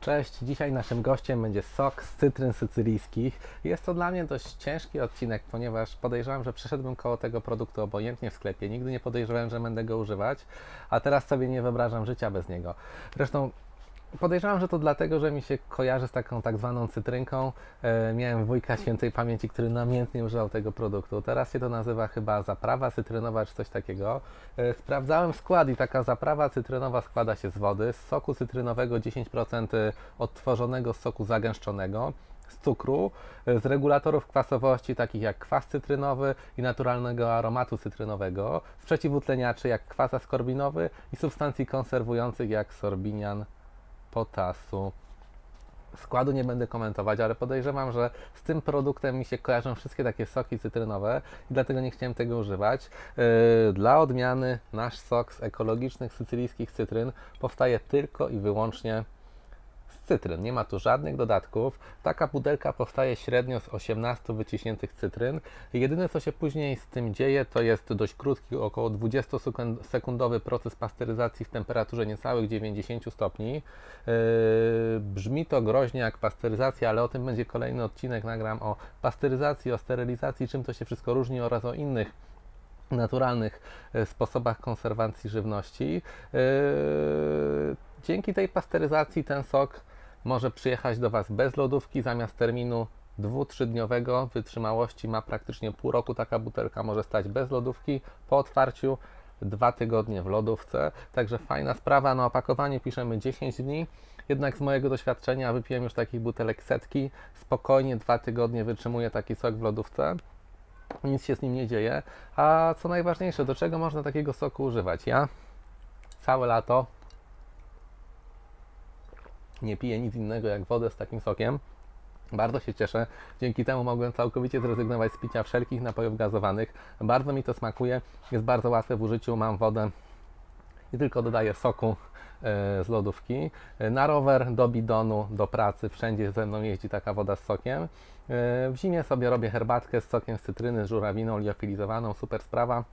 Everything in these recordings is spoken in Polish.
Cześć, dzisiaj naszym gościem będzie sok z cytryn sycylijskich. Jest to dla mnie dość ciężki odcinek, ponieważ podejrzewam, że przeszedłbym koło tego produktu obojętnie w sklepie. Nigdy nie podejrzewałem, że będę go używać, a teraz sobie nie wyobrażam życia bez niego. Zresztą Podejrzewam, że to dlatego, że mi się kojarzy z taką tak zwaną cytrynką. E, miałem wujka świętej pamięci, który namiętnie używał tego produktu. Teraz się to nazywa chyba zaprawa cytrynowa czy coś takiego. E, sprawdzałem skład i taka zaprawa cytrynowa składa się z wody, z soku cytrynowego 10% odtworzonego soku zagęszczonego, z cukru, e, z regulatorów kwasowości takich jak kwas cytrynowy i naturalnego aromatu cytrynowego, z przeciwutleniaczy jak kwas askorbinowy i substancji konserwujących jak sorbinian potasu. Składu nie będę komentować, ale podejrzewam, że z tym produktem mi się kojarzą wszystkie takie soki cytrynowe i dlatego nie chciałem tego używać. Yy, Dla odmiany nasz sok z ekologicznych sycylijskich cytryn powstaje tylko i wyłącznie cytryn. Nie ma tu żadnych dodatków. Taka pudelka powstaje średnio z 18 wyciśniętych cytryn. Jedyne co się później z tym dzieje to jest dość krótki, około 20-sekundowy proces pasteryzacji w temperaturze niecałych 90 stopni. Yy, Brzmi to groźnie jak pasteryzacja, ale o tym będzie kolejny odcinek. Nagram o pasteryzacji, o sterylizacji, czym to się wszystko różni oraz o innych naturalnych e, sposobach konserwacji żywności. E, Dzięki tej pasteryzacji ten sok może przyjechać do Was bez lodówki zamiast terminu dwu-trzydniowego wytrzymałości ma praktycznie pół roku. Taka butelka może stać bez lodówki po otwarciu dwa tygodnie w lodówce. Także fajna sprawa. Na opakowaniu piszemy 10 dni. Jednak z mojego doświadczenia wypiłem już takich butelek setki. Spokojnie dwa tygodnie wytrzymuje taki sok w lodówce nic się z nim nie dzieje. A co najważniejsze, do czego można takiego soku używać? Ja całe lato nie piję nic innego jak wodę z takim sokiem. Bardzo się cieszę. Dzięki temu mogłem całkowicie zrezygnować z picia wszelkich napojów gazowanych. Bardzo mi to smakuje. Jest bardzo łatwe w użyciu. Mam wodę i tylko dodaję soku e, z lodówki. E, Na rower, do bidonu, do pracy, wszędzie ze mną jeździ taka woda z sokiem. E, W zimie sobie robię herbatkę z sokiem z cytryny, z żurawiną liofilizowaną, super sprawa.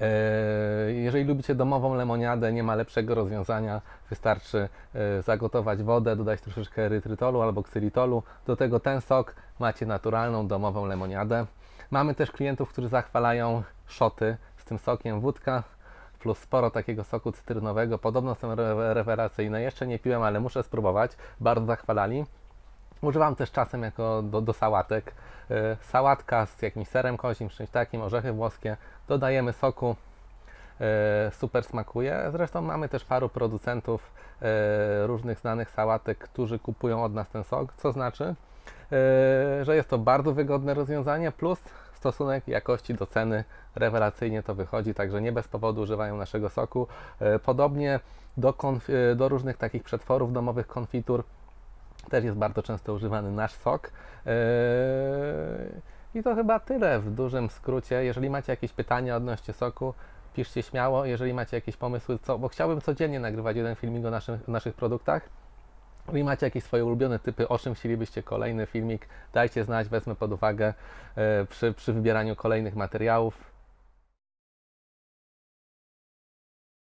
E, Jeżeli lubicie domową lemoniadę, nie ma lepszego rozwiązania. Wystarczy e, zagotować wodę, dodać troszeczkę erytrytolu albo ksylitolu. Do tego ten sok macie naturalną domową lemoniadę. Mamy też klientów, którzy zachwalają szoty z tym sokiem. Wódka plus sporo takiego soku cytrynowego. Podobno są re- rewelacyjne. Jeszcze nie piłem, ale muszę spróbować. Bardzo zachwalali. Używam też czasem jako do, do sałatek. E, Sałatka z jakimś serem kozim, czymś takim, orzechy włoskie. Dodajemy soku. E, Super smakuje. Zresztą mamy też paru producentów e, różnych znanych sałatek, którzy kupują od nas ten sok, co znaczy, że jest to bardzo wygodne rozwiązanie, plus stosunek jakości do ceny rewelacyjnie to wychodzi, także nie bez powodu używają naszego soku. Podobnie do, do różnych takich przetworów domowych, konfitur, też jest bardzo często używany nasz sok. Yy, I to chyba tyle w dużym skrócie. Jeżeli macie jakieś pytania odnośnie soku, piszcie śmiało. Jeżeli macie jakieś pomysły, co, bo chciałbym codziennie nagrywać jeden filmik o naszych, naszych produktach. Jeżeli macie jakieś swoje ulubione typy, o czym chcielibyście kolejny filmik, dajcie znać, wezmę pod uwagę yy, przy, przy wybieraniu kolejnych materiałów.